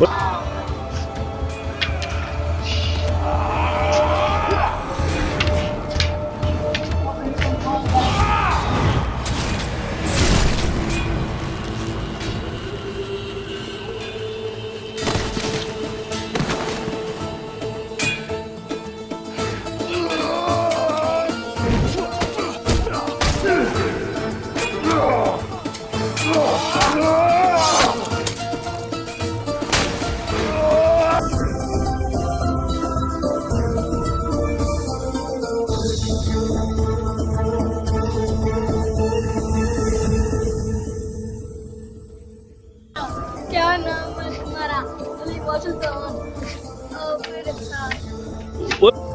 What? क्या नाम है तुम्हारा अली वासुदेवन और मेरे साथ